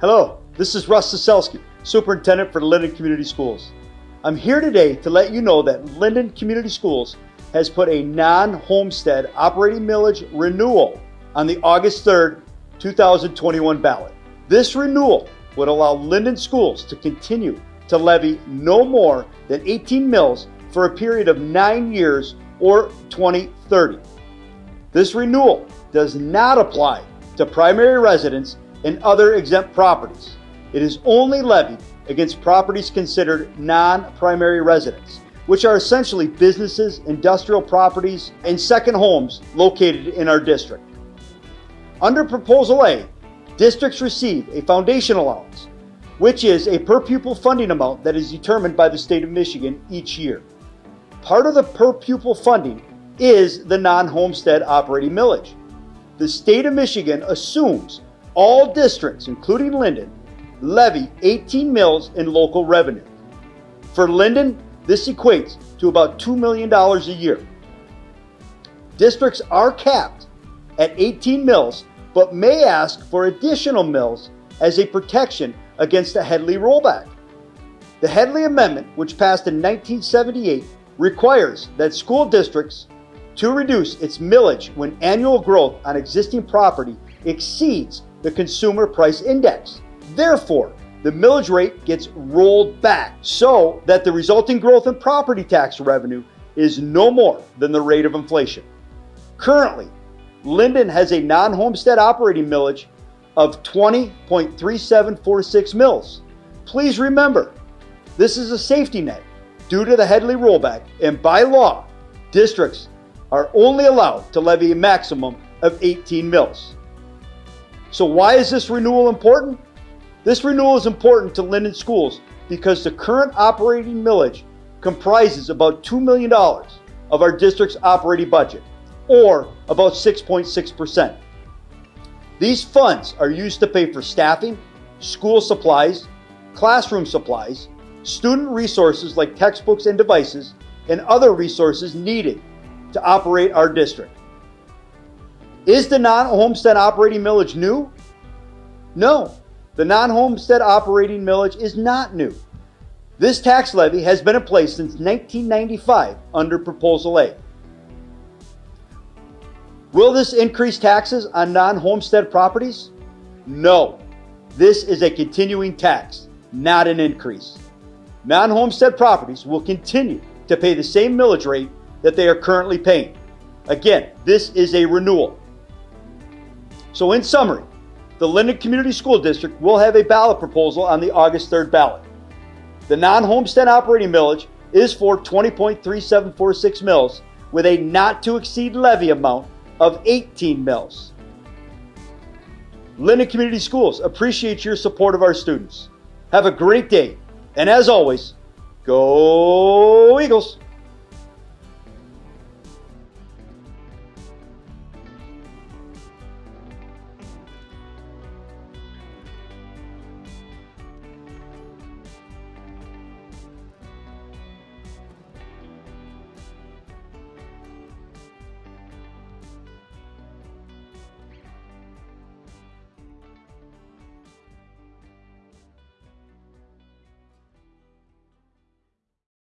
Hello, this is Russ Saselski, Superintendent for Linden Community Schools. I'm here today to let you know that Linden Community Schools has put a non-homestead operating millage renewal on the August 3rd, 2021 ballot. This renewal would allow Linden schools to continue to levy no more than 18 mills for a period of nine years or 2030. This renewal does not apply to primary residents and other exempt properties. It is only levied against properties considered non-primary residents, which are essentially businesses, industrial properties, and second homes located in our district. Under Proposal A, districts receive a foundation allowance, which is a per pupil funding amount that is determined by the state of Michigan each year. Part of the per pupil funding is the non-homestead operating millage. The state of Michigan assumes all districts, including Linden, levy 18 mills in local revenue. For Linden, this equates to about $2 million a year. Districts are capped at 18 mills, but may ask for additional mills as a protection against the Headlee rollback. The Headlee Amendment, which passed in 1978, requires that school districts to reduce its millage when annual growth on existing property exceeds the consumer price index. Therefore, the millage rate gets rolled back so that the resulting growth in property tax revenue is no more than the rate of inflation. Currently, Linden has a non-homestead operating millage of 20.3746 mills. Please remember, this is a safety net due to the Headlee rollback and by law, districts are only allowed to levy a maximum of 18 mills. So why is this renewal important? This renewal is important to Linden schools because the current operating millage comprises about $2 million of our district's operating budget, or about 6.6%. These funds are used to pay for staffing, school supplies, classroom supplies, student resources like textbooks and devices, and other resources needed to operate our district. Is the non-homestead operating millage new? No, the non-homestead operating millage is not new. This tax levy has been in place since 1995 under Proposal A. Will this increase taxes on non-homestead properties? No. This is a continuing tax, not an increase. Non-homestead properties will continue to pay the same millage rate that they are currently paying. Again, this is a renewal. So in summary, the Linden Community School District will have a ballot proposal on the August 3rd ballot. The non-homestead operating millage is for 20.3746 mills with a not to exceed levy amount of 18 mills. Linden Community Schools appreciates your support of our students. Have a great day. And as always, go Eagles!